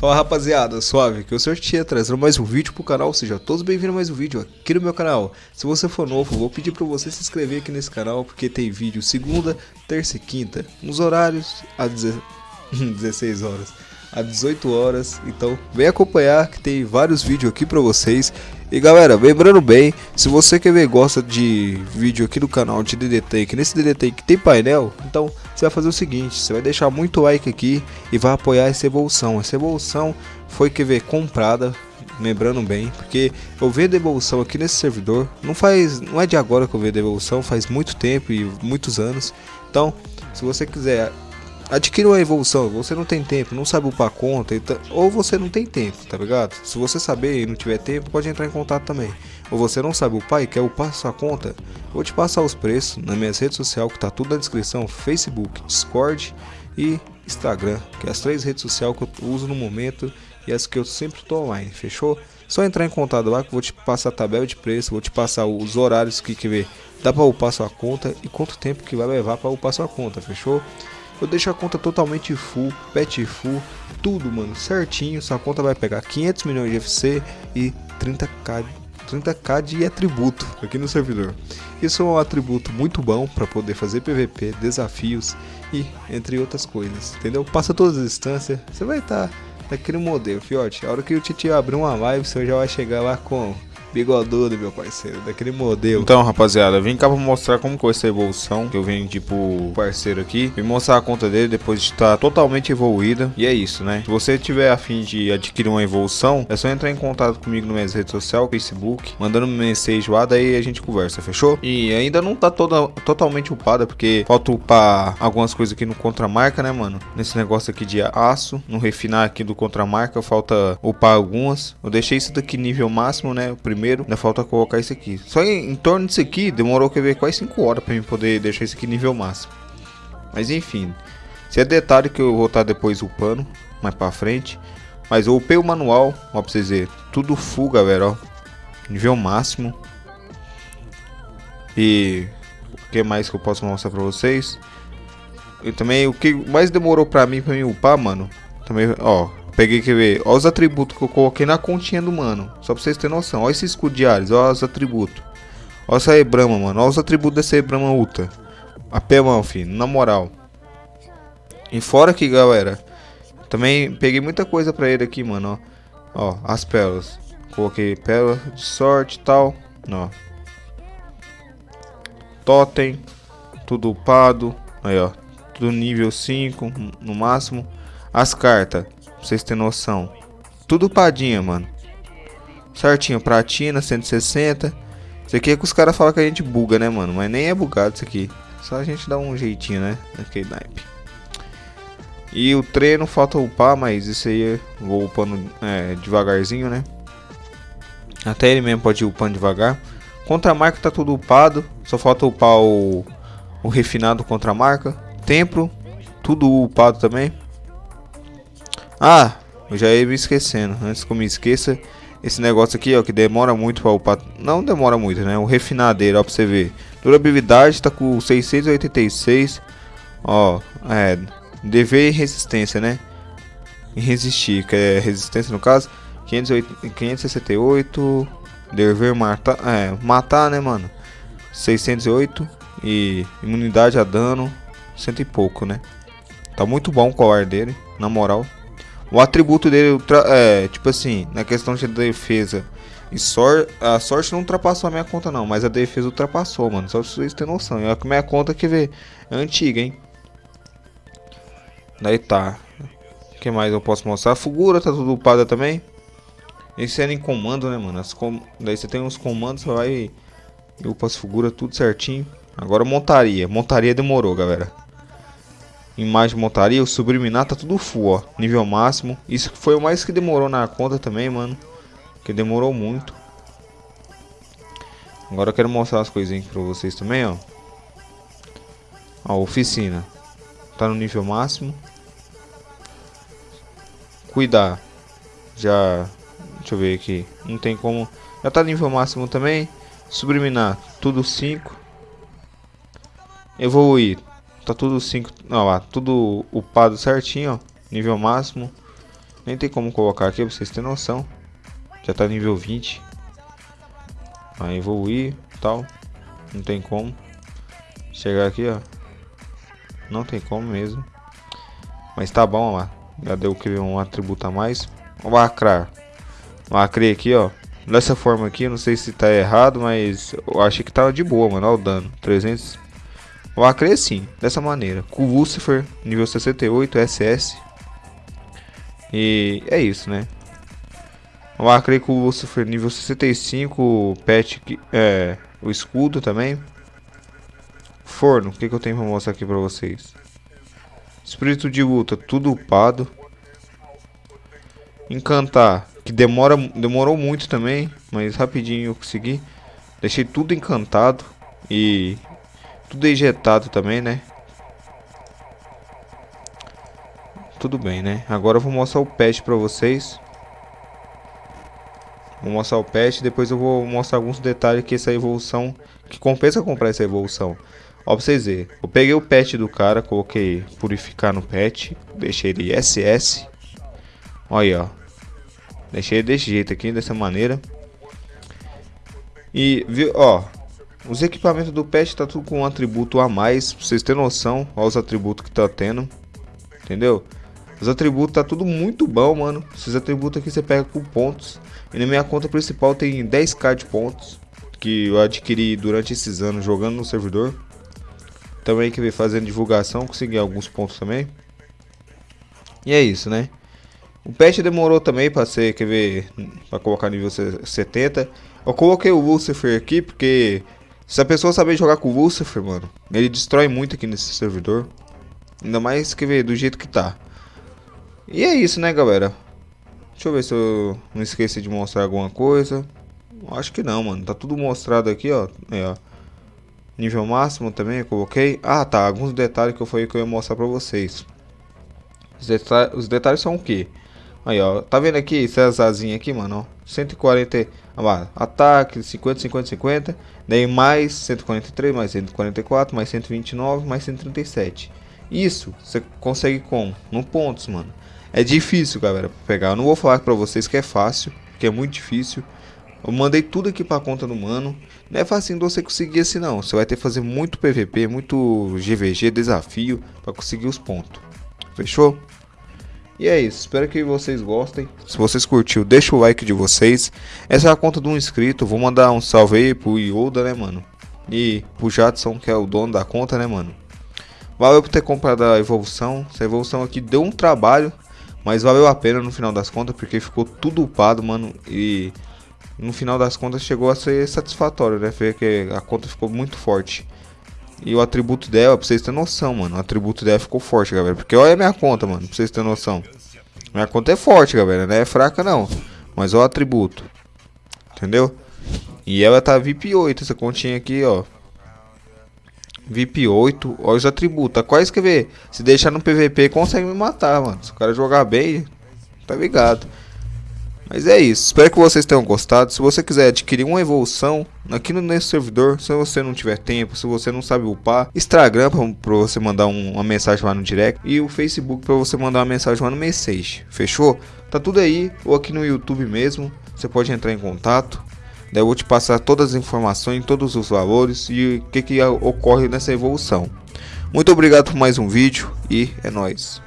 Fala rapaziada, suave, que eu sou o Tia, trazendo mais um vídeo pro canal, seja todos bem-vindos a mais um vídeo aqui no meu canal. Se você for novo, vou pedir pra você se inscrever aqui nesse canal, porque tem vídeo segunda, terça e quinta, nos horários às 16 horas, às 18 horas, então vem acompanhar que tem vários vídeos aqui pra vocês. E galera, lembrando bem, se você quer ver gosta de vídeo aqui do canal de DD Tank, nesse DD Tank tem painel, então você vai fazer o seguinte, você vai deixar muito like aqui e vai apoiar essa evolução. Essa evolução foi que ver comprada, lembrando bem, porque eu vendo evolução aqui nesse servidor, não faz, não é de agora que eu vejo evolução, faz muito tempo e muitos anos. Então, se você quiser adquira uma evolução, você não tem tempo, não sabe upar conta, então, ou você não tem tempo, tá ligado? Se você saber e não tiver tempo, pode entrar em contato também. Ou você não sabe upar e quer upar sua conta, vou te passar os preços nas minhas redes sociais, que tá tudo na descrição, Facebook, Discord e Instagram, que é as três redes sociais que eu uso no momento e as que eu sempre tô online, fechou? Só entrar em contato lá que eu vou te passar a tabela de preço, vou te passar os horários que, que ver, dá para upar sua conta e quanto tempo que vai levar para upar sua conta, fechou? Eu deixo a conta totalmente full, pet full, tudo, mano, certinho. Sua conta vai pegar 500 milhões de FC e 30k, 30k de atributo aqui no servidor. Isso é um atributo muito bom para poder fazer PVP, desafios e entre outras coisas, entendeu? Passa todas as instâncias, você vai estar tá naquele modelo, fiote. A hora que o Titi abrir uma live, você já vai chegar lá com bigodudo, meu parceiro, daquele modelo. Então, rapaziada, vim cá pra mostrar como foi essa evolução, que eu venho, tipo, parceiro aqui. Vim mostrar a conta dele depois de estar totalmente evoluída. E é isso, né? Se você tiver afim de adquirir uma evolução, é só entrar em contato comigo nas minhas redes sociais, Facebook, mandando mensagem lá, daí a gente conversa, fechou? E ainda não tá toda, totalmente upada, porque falta upar algumas coisas aqui no contramarca, né, mano? Nesse negócio aqui de aço, no refinar aqui do contramarca, falta upar algumas. Eu deixei isso daqui nível máximo, né? O primeiro primeiro, ainda falta colocar isso aqui. Só em, em torno disso aqui, demorou que ver quase 5 horas para mim poder deixar isso aqui nível máximo. Mas enfim, se é detalhe que eu vou estar depois upando, mais para frente. Mas eu upei o manual, ó pra vocês verem, tudo full galera, ó. Nível máximo. E o que mais que eu posso mostrar pra vocês? E também o que mais demorou pra mim, pra mim upar, mano. Também, ó, Peguei, quer ver? Olha os atributos que eu coloquei na continha do mano. Só pra vocês terem noção. Olha esse escudo de Ares. Olha os atributos. Olha essa Ebrama, mano. Olha os atributos dessa Ebrama Ultra. Apelão, filho. Na moral. E fora aqui, galera. Também peguei muita coisa pra ele aqui, mano. Ó, ó as pérolas. Coloquei pérola de sorte e tal. Ó. Totem. Tudo upado. Aí, ó. Tudo nível 5 no máximo. As cartas. Pra vocês terem noção. Tudo padinha, mano. Certinho, pratina, 160. Isso aqui é que os caras falam que a gente buga, né, mano? Mas nem é bugado isso aqui. Só a gente dá um jeitinho, né? Naquele naipe. E o treino falta upar, mas isso aí eu vou upando é, devagarzinho, né? Até ele mesmo pode ir upando devagar. Contra marca tá tudo upado. Só falta upar o, o refinado contra a marca. Templo, tudo upado também. Ah, eu já ia me esquecendo. Antes que eu me esqueça, esse negócio aqui, ó, que demora muito para upar. Não demora muito, né? O refinadeiro, ó, pra você ver. Durabilidade tá com 686. Ó, é. DV e resistência, né? E resistir, que é resistência no caso. 508, 568. Dever matar. É, matar, né, mano? 608. E imunidade a dano. Cento e pouco, né? Tá muito bom o colar dele, na moral. O atributo dele é, tipo assim, na questão de defesa e sorte, a sorte não ultrapassou a minha conta não, mas a defesa ultrapassou, mano. Só pra vocês terem noção. É a minha conta que vê é antiga, hein. Daí tá. O que mais eu posso mostrar? A figura tá tudo upada também. Esse era em comando, né, mano? Com... Daí você tem uns comandos, você vai e upa as figuras tudo certinho. Agora montaria. Montaria demorou, galera imagem montaria, o subliminar tá tudo full, ó, nível máximo. Isso foi o mais que demorou na conta também, mano, que demorou muito. Agora eu quero mostrar as coisinhas pra vocês também, ó. Ó, oficina. Tá no nível máximo. Cuidar. Já... Deixa eu ver aqui. Não tem como... Já tá no nível máximo também. Subliminar. Tudo 5. Evoluir tá tudo 5, não, lá, tudo upado certinho, ó, nível máximo. Nem tem como colocar aqui pra vocês terem noção. Já tá nível 20. Vai evoluir tal. Não tem como. Chegar aqui, ó. Não tem como mesmo. Mas tá bom lá. Já deu que um atributo a mais. Lacrar. Lacrei aqui, ó. Dessa forma aqui, não sei se tá errado, mas eu achei que tava de boa, mano. Olha o dano. 300. Lacrei sim, dessa maneira. Com Lucifer, nível 68, SS. E é isso, né? Lacrei com o Lucifer nível 65, pet, é, o escudo também. Forno, o que, que eu tenho pra mostrar aqui pra vocês? Espírito de luta, tudo upado. Encantar, que demora, demorou muito também, mas rapidinho eu consegui. Deixei tudo encantado e tudo ejetado também, né? Tudo bem, né? Agora eu vou mostrar o patch pra vocês. Vou mostrar o patch, depois eu vou mostrar alguns detalhes que essa evolução, que compensa comprar essa evolução. Ó, pra vocês verem, eu peguei o pet do cara, coloquei purificar no pet, deixei ele SS. Olha aí, ó. Deixei desse jeito aqui, dessa maneira. E, viu, ó, os equipamentos do pet tá tudo com um atributo a mais, pra vocês terem noção, ó os atributos que tá tendo. Entendeu? Os atributos tá tudo muito bom, mano. Esses atributos aqui você pega com pontos. E na minha conta principal tem 10k de pontos. Que eu adquiri durante esses anos jogando no servidor. Também que vem fazendo divulgação, consegui alguns pontos também. E é isso, né? O patch demorou também para ser, quer ver, para colocar nível 70. Eu coloquei o Lucifer aqui porque se a pessoa saber jogar com o Lucifer, mano, ele destrói muito aqui nesse servidor. Ainda mais, quer ver, do jeito que tá. E é isso, né, galera? Deixa eu ver se eu não esqueci de mostrar alguma coisa. Acho que não, mano. Tá tudo mostrado aqui, ó. É, ó. Nível máximo também eu coloquei. Ah, tá. Alguns detalhes que eu falei que eu ia mostrar pra vocês. Os, deta os detalhes são o que? Aí, ó. Tá vendo aqui essas asinhas aqui, mano? Ó. 140... Ah, ataque, 50, 50, 50. Daí mais 143, mais 144, mais 129, mais 137. Isso você consegue com? No pontos, mano. É difícil, galera, pegar. Eu não vou falar pra vocês que é fácil, que é muito difícil. Eu mandei tudo aqui pra conta do mano. Não é fácil você conseguir assim não. Você vai ter que fazer muito PVP, muito GVG, desafio pra conseguir os pontos. Fechou? E é isso, espero que vocês gostem. Se vocês curtiu, deixa o like de vocês. Essa é a conta de um inscrito. Vou mandar um salve aí pro Yoda, né, mano? E pro Jadson, que é o dono da conta, né, mano? Valeu por ter comprado a evolução. Essa evolução aqui deu um trabalho. Mas valeu a pena no final das contas, porque ficou tudo upado, mano. E no final das contas chegou a ser satisfatório, né? Ver que a conta ficou muito forte. E o atributo dela, pra vocês terem noção, mano. O atributo dela ficou forte, galera. Porque olha a minha conta, mano, pra vocês terem noção. Minha conta é forte, galera. Não é fraca, não. Mas olha o atributo. Entendeu? E ela tá VIP 8, essa continha aqui, ó. VIP 8, olha os atributos. Quase que ver. Se deixar no PVP, consegue me matar, mano. Se o cara jogar bem, tá ligado. Mas é isso. Espero que vocês tenham gostado. Se você quiser adquirir uma evolução aqui no nesse servidor, se você não tiver tempo, se você não sabe upar, Instagram para você mandar um, uma mensagem lá no direct e o Facebook para você mandar uma mensagem lá no message. Fechou? Tá tudo aí ou aqui no YouTube mesmo. Você pode entrar em contato. Daí eu vou te passar todas as informações, todos os valores e o que, que ocorre nessa evolução. Muito obrigado por mais um vídeo e é nóis.